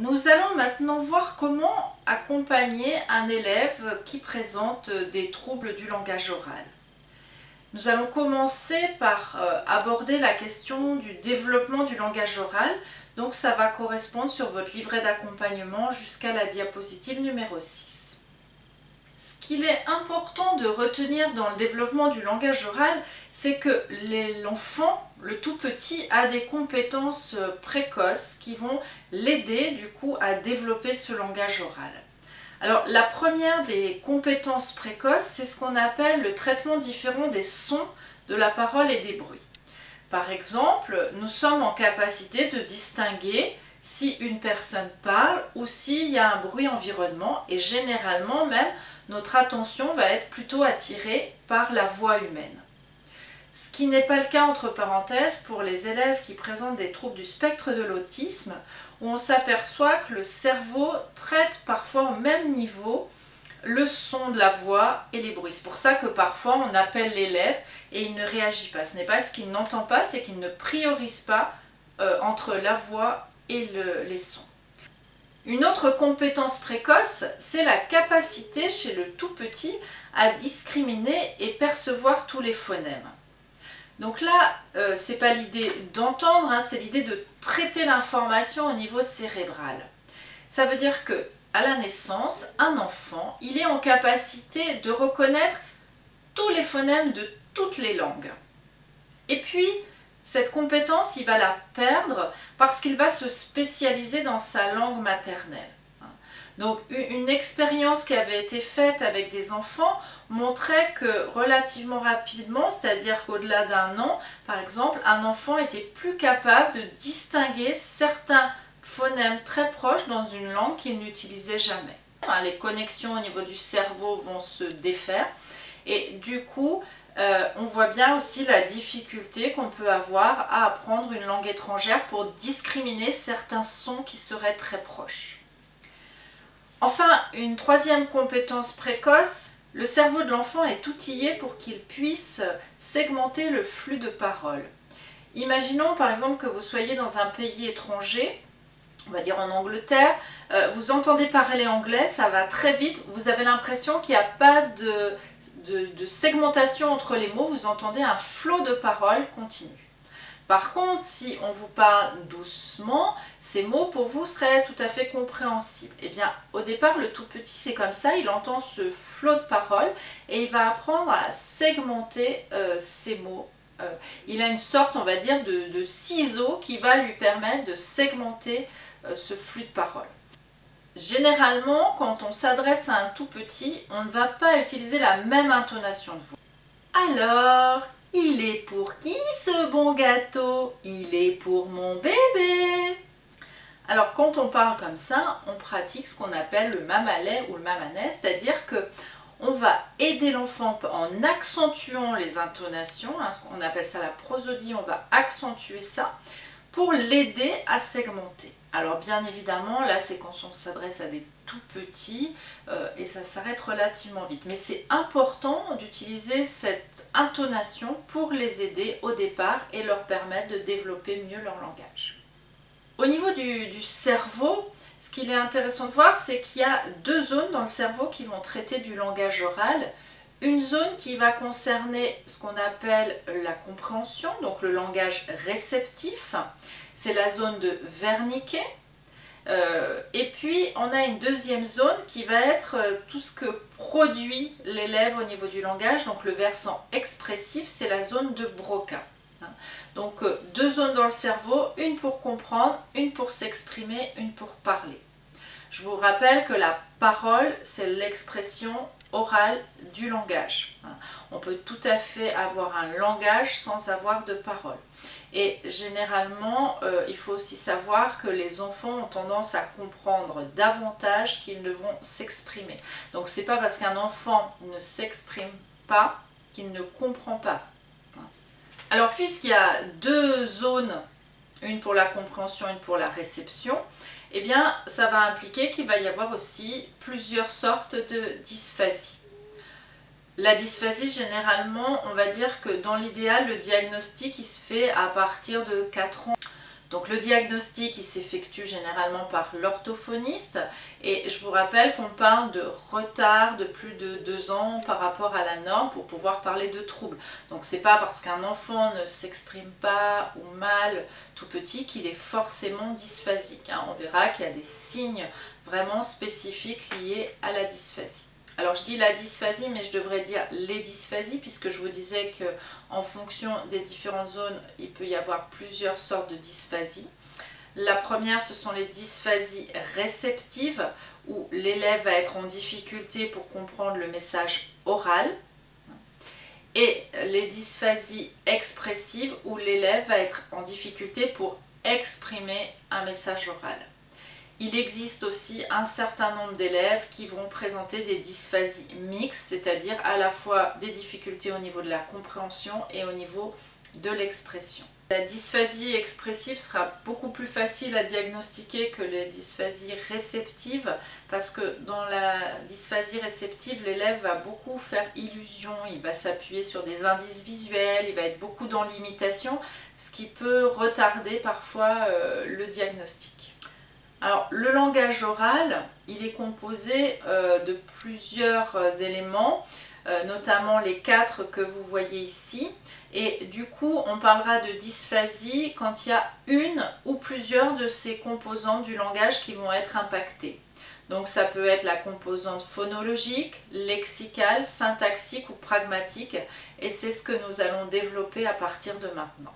nous allons maintenant voir comment accompagner un élève qui présente des troubles du langage oral. Nous allons commencer par euh, aborder la question du développement du langage oral. Donc ça va correspondre sur votre livret d'accompagnement jusqu'à la diapositive numéro 6. Qu'il est important de retenir dans le développement du langage oral, c'est que l'enfant, le tout petit, a des compétences euh, précoces qui vont l'aider du coup à développer ce langage oral. Alors la première des compétences précoces, c'est ce qu'on appelle le traitement différent des sons de la parole et des bruits. Par exemple, nous sommes en capacité de distinguer si une personne parle ou s'il y a un bruit environnement et généralement même notre attention va être plutôt attirée par la voix humaine. Ce qui n'est pas le cas entre parenthèses pour les élèves qui présentent des troubles du spectre de l'autisme où on s'aperçoit que le cerveau traite parfois au même niveau le son de la voix et les bruits. C'est pour ça que parfois on appelle l'élève et il ne réagit pas. Ce n'est pas ce qu'il n'entend pas, c'est qu'il ne priorise pas euh, entre la voix et les sons. Une autre compétence précoce, c'est la capacité chez le tout petit à discriminer et percevoir tous les phonèmes. Donc là, euh, ce n'est pas l'idée d'entendre, hein, c'est l'idée de traiter l'information au niveau cérébral. Ça veut dire que à la naissance, un enfant, il est en capacité de reconnaître tous les phonèmes de toutes les langues. Et puis, cette compétence, il va la perdre parce qu'il va se spécialiser dans sa langue maternelle. Donc une expérience qui avait été faite avec des enfants montrait que relativement rapidement, c'est-à-dire qu'au-delà d'un an, par exemple, un enfant était plus capable de distinguer certains phonèmes très proches dans une langue qu'il n'utilisait jamais. Les connexions au niveau du cerveau vont se défaire et du coup, euh, on voit bien aussi la difficulté qu'on peut avoir à apprendre une langue étrangère pour discriminer certains sons qui seraient très proches. Enfin, une troisième compétence précoce, le cerveau de l'enfant est outillé pour qu'il puisse segmenter le flux de parole. Imaginons par exemple que vous soyez dans un pays étranger, on va dire en Angleterre, euh, vous entendez parler anglais, ça va très vite, vous avez l'impression qu'il n'y a pas de, de segmentation entre les mots, vous entendez un flot de paroles continu. Par contre, si on vous parle doucement, ces mots pour vous seraient tout à fait compréhensibles. Eh bien, au départ, le tout petit, c'est comme ça, il entend ce flot de paroles et il va apprendre à segmenter euh, ces mots. Euh, il a une sorte, on va dire, de, ciseau qui va lui permettre de segmenter euh, ce flux de paroles. Généralement, quand on s'adresse à un tout petit, on ne va pas utiliser la même intonation de voix. Alors, il est pour qui ce bon gâteau? Il est pour mon bébé Alors quand on parle comme ça, on pratique ce qu'on appelle le mamalais ou le mamanet, c'est-à-dire que on va aider l'enfant en accentuant les intonations, hein, on appelle ça la prosodie, on va accentuer ça pour l'aider à segmenter. Alors bien évidemment, là c'est quand on s'adresse à des tout petits euh, et ça s'arrête relativement vite. Mais c'est important d'utiliser cette intonation pour les aider au départ et leur permettre de développer mieux leur langage. Au niveau du, du cerveau, ce qu'il est intéressant de voir, c'est qu'il y a deux zones dans le cerveau qui vont traiter du langage oral. Une zone qui va concerner ce qu'on appelle la compréhension, donc le langage réceptif, c'est la zone de Wernicke. Euh, et puis on a une deuxième zone qui va être euh, tout ce que produit l'élève au niveau du langage, donc le versant expressif, c'est la zone de Broca. Hein. Donc euh, deux zones dans le cerveau, une pour comprendre, une pour s'exprimer, une pour parler. Je vous rappelle que la parole, c'est l'expression orale du langage. Hein. On peut tout à fait avoir un langage sans avoir de parole. Et généralement, euh, il faut aussi savoir que les enfants ont tendance à comprendre davantage qu'ils ne vont s'exprimer. Donc c'est pas parce qu'un enfant ne s'exprime pas qu'il ne comprend pas. Alors puisqu'il y a deux zones, une pour la compréhension, une pour la réception, eh bien ça va impliquer qu'il va y avoir aussi plusieurs sortes de dysphasie. La dysphasie, généralement, on va dire que dans l'idéal, le diagnostic il se fait à partir de 4 ans. Donc le diagnostic il s'effectue généralement par l'orthophoniste et je vous rappelle qu'on parle de retard de plus de deux ans par rapport à la norme pour pouvoir parler de troubles. Donc c'est pas parce qu'un enfant ne s'exprime pas ou mal tout petit qu'il est forcément dysphasique. Hein. On verra qu'il y a des signes vraiment spécifiques liés à la dysphasie. Alors je dis la dysphasie, mais je devrais dire les dysphasies, puisque je vous disais qu'en fonction des différentes zones, il peut y avoir plusieurs sortes de dysphasie. La première, ce sont les dysphasies réceptives, où l'élève va être en difficulté pour comprendre le message oral. Et les dysphasies expressives, où l'élève va être en difficulté pour exprimer un message oral il existe aussi un certain nombre d'élèves qui vont présenter des dysphasies mixtes, c'est-à-dire à la fois des difficultés au niveau de la compréhension et au niveau de l'expression. La dysphasie expressive sera beaucoup plus facile à diagnostiquer que les dysphasies réceptives parce que dans la dysphasie réceptive, l'élève va beaucoup faire illusion, il va s'appuyer sur des indices visuels, il va être beaucoup dans l'imitation, ce qui peut retarder parfois euh, le diagnostic. Alors le langage oral, il est composé euh, de plusieurs euh, éléments, euh, notamment les quatre que vous voyez ici. Et du coup, on parlera de dysphasie quand il y a une ou plusieurs de ces composantes du langage qui vont être impactées. Donc ça peut être la composante phonologique, lexicale, syntaxique ou pragmatique et c'est ce que nous allons développer à partir de maintenant.